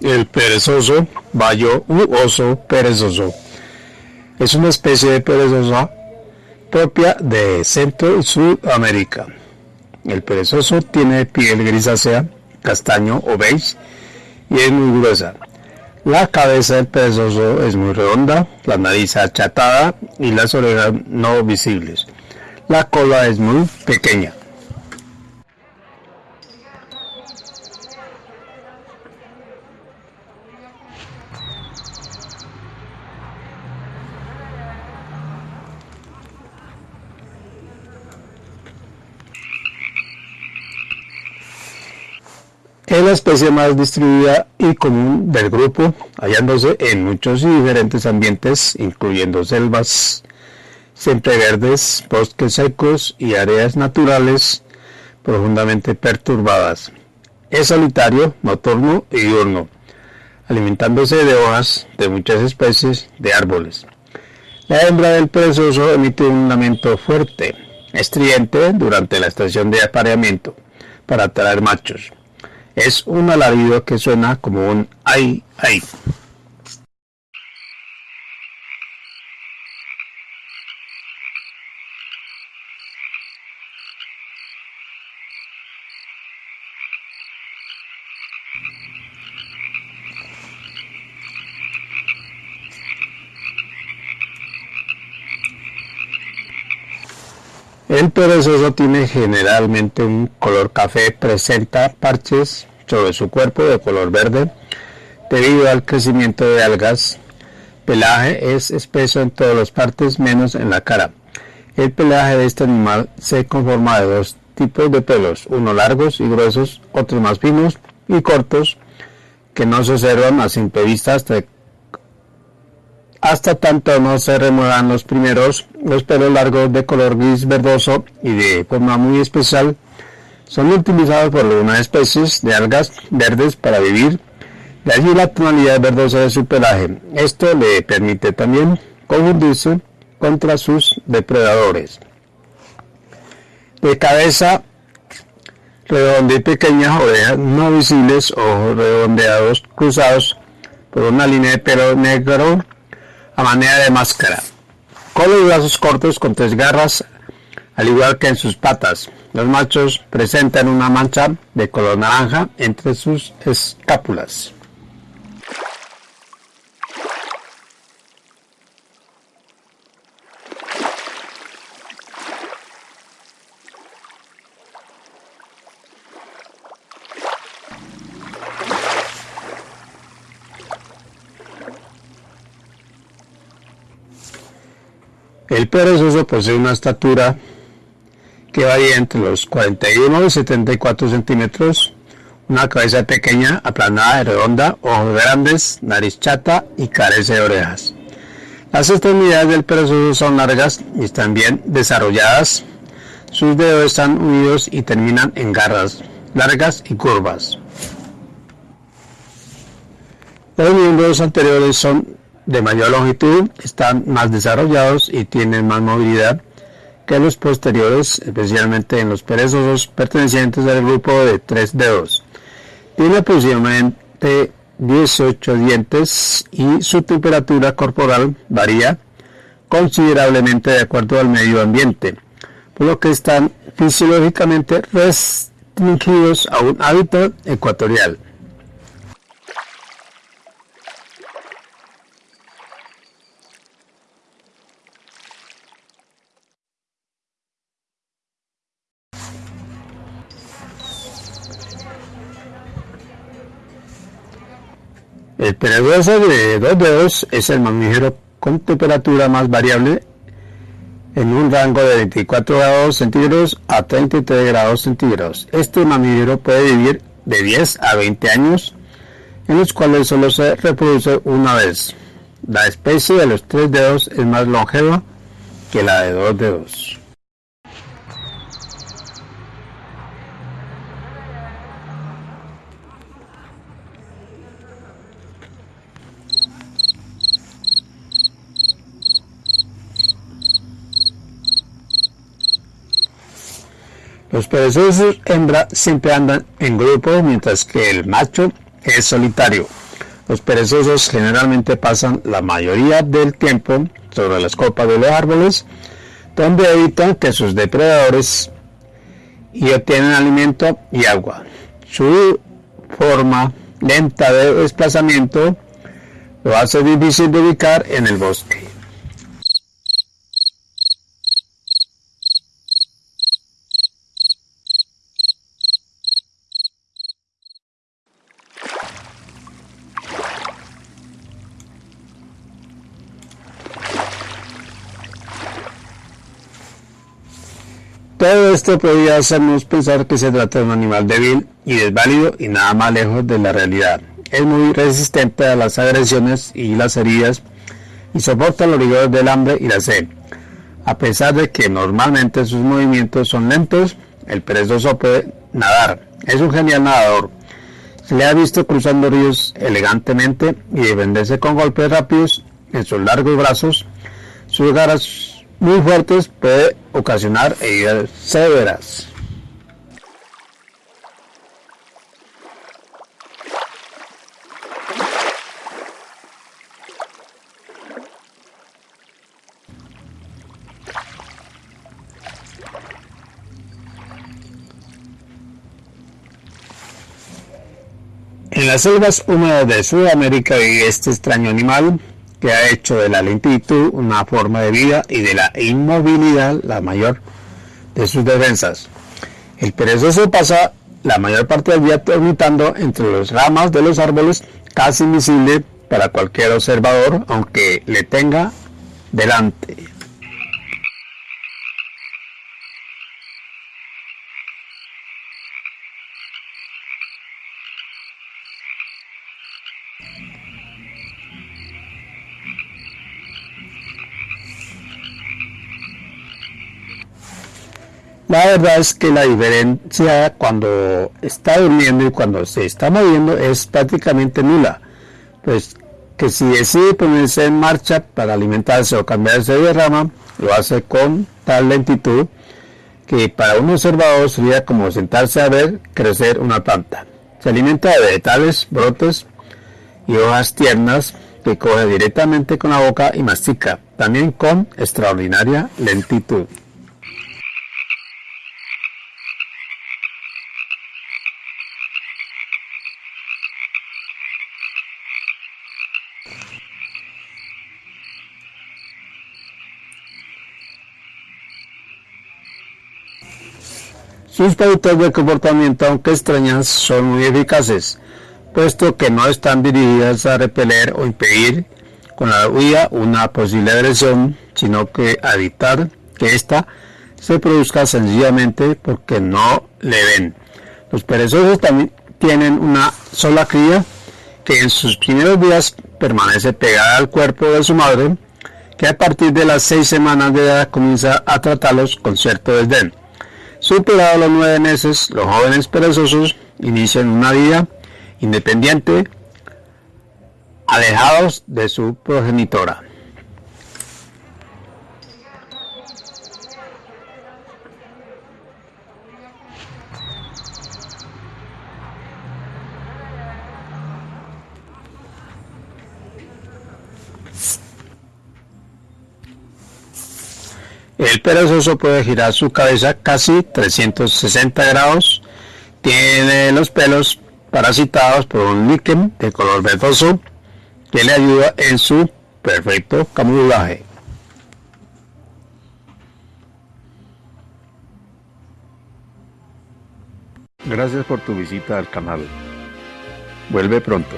El perezoso, bayo u oso perezoso, es una especie de perezosa propia de Centro y Sudamérica. El perezoso tiene piel grisácea, castaño o beige y es muy gruesa. La cabeza del perezoso es muy redonda, la nariz achatada y las orejas no visibles. La cola es muy pequeña. La especie más distribuida y común del grupo, hallándose en muchos y diferentes ambientes, incluyendo selvas, verdes, bosques secos y áreas naturales profundamente perturbadas. Es solitario, nocturno y diurno, alimentándose de hojas de muchas especies de árboles. La hembra del perezoso emite un lamento fuerte, estridente durante la estación de apareamiento para atraer machos. Es un alarido que suena como un ay, ay. El perezoso tiene generalmente un color café, presenta parches sobre su cuerpo de color verde debido al crecimiento de algas. Pelaje es espeso en todas las partes menos en la cara. El pelaje de este animal se conforma de dos tipos de pelos, unos largos y gruesos, otros más finos y cortos, que no se observan a simple vista hasta hasta tanto no se remuevan los primeros, los pelos largos de color gris verdoso y de forma muy especial son utilizados por algunas especies de algas verdes para vivir, de allí la tonalidad verdosa de su pelaje. Esto le permite también confundirse contra sus depredadores. De cabeza redonda y pequeñas orejas no visibles, ojos redondeados cruzados por una línea de pelo negro a manera de máscara. Cola y brazos cortos con tres garras, al igual que en sus patas. Los machos presentan una mancha de color naranja entre sus escápulas. El perezoso posee una estatura que varía entre los 41 y 74 centímetros, una cabeza pequeña, aplanada y redonda, ojos grandes, nariz chata y carece de orejas. Las extremidades del perezoso son largas y están bien desarrolladas. Sus dedos están unidos y terminan en garras largas y curvas. Los miembros anteriores son de mayor longitud están más desarrollados y tienen más movilidad que los posteriores, especialmente en los perezosos pertenecientes al grupo de tres dedos. Tiene aproximadamente 18 dientes y su temperatura corporal varía considerablemente de acuerdo al medio ambiente, por lo que están fisiológicamente restringidos a un hábitat ecuatorial. El perezoso de dos dedos es el mamífero con temperatura más variable en un rango de 24 grados centígrados a 33 grados centígrados. Este mamífero puede vivir de 10 a 20 años, en los cuales solo se reproduce una vez. La especie de los tres dedos es más longeva que la de dos dedos. Los perezosos hembra siempre andan en grupo mientras que el macho es solitario. Los perezosos generalmente pasan la mayoría del tiempo sobre las copas de los árboles, donde evitan que sus depredadores y obtienen alimento y agua. Su forma lenta de desplazamiento lo hace difícil de ubicar en el bosque. Todo esto podría hacernos pensar que se trata de un animal débil y desválido y nada más lejos de la realidad. Es muy resistente a las agresiones y las heridas y soporta los rigores del hambre y la sed. A pesar de que normalmente sus movimientos son lentos, el perezoso puede nadar. Es un genial nadador. Se le ha visto cruzando ríos elegantemente y defenderse con golpes rápidos en sus largos brazos. Sus garras muy fuertes puede ocasionar heridas severas. En las selvas húmedas de Sudamérica vive este extraño animal que ha hecho de la lentitud una forma de vida y de la inmovilidad la mayor de sus defensas. El perezoso pasa la mayor parte del día dormitando entre las ramas de los árboles, casi invisible para cualquier observador, aunque le tenga delante. La verdad es que la diferencia cuando está durmiendo y cuando se está moviendo es prácticamente nula. Pues que si decide ponerse en marcha para alimentarse o cambiarse de rama, lo hace con tal lentitud que para un observador sería como sentarse a ver crecer una planta. Se alimenta de vegetales, brotes y hojas tiernas que coge directamente con la boca y mastica, también con extraordinaria lentitud. Sus pautas de comportamiento, aunque extrañas, son muy eficaces, puesto que no están dirigidas a repeler o impedir con la huida una posible agresión, sino que a evitar que ésta se produzca sencillamente porque no le ven. Los perezosos también tienen una sola cría que en sus primeros días permanece pegada al cuerpo de su madre, que a partir de las seis semanas de edad comienza a tratarlos con cierto desdén. Superados los nueve meses, los jóvenes perezosos inician una vida independiente, alejados de su progenitora. El perezoso puede girar su cabeza casi 360 grados. Tiene los pelos parasitados por un líquen de color verdoso que le ayuda en su perfecto camuflaje. Gracias por tu visita al canal. Vuelve pronto.